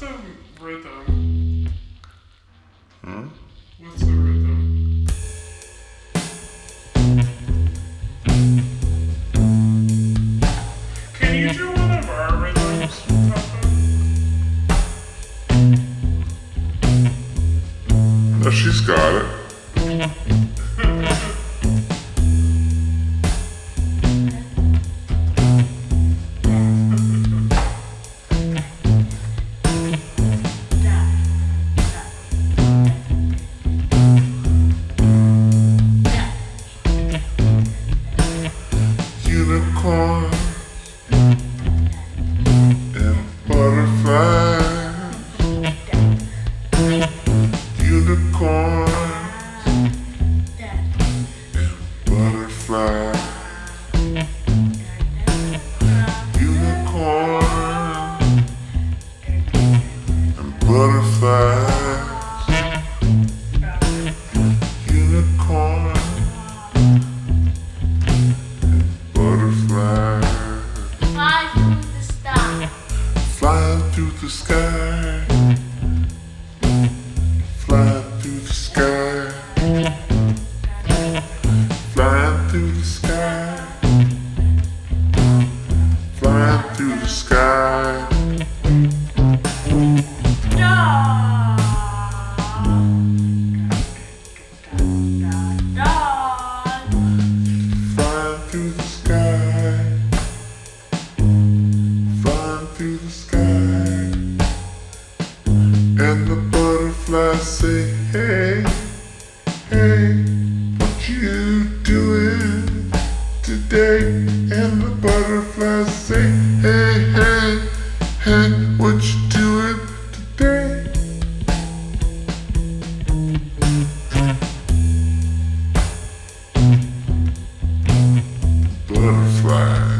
What's the rhythm? Hmm? What's the rhythm? Can you do one of our rhythms, Papa? No, she's got it. Unicorn and butterflies. Unicorn and butterflies. Fly through the sky. Fly through the sky. Fly through the sky. Fly through the sky. Fly through the sky. And the butterflies say, hey, hey, today? And the butterflies say, hey, hey, hey, what you doing today? Butterflies.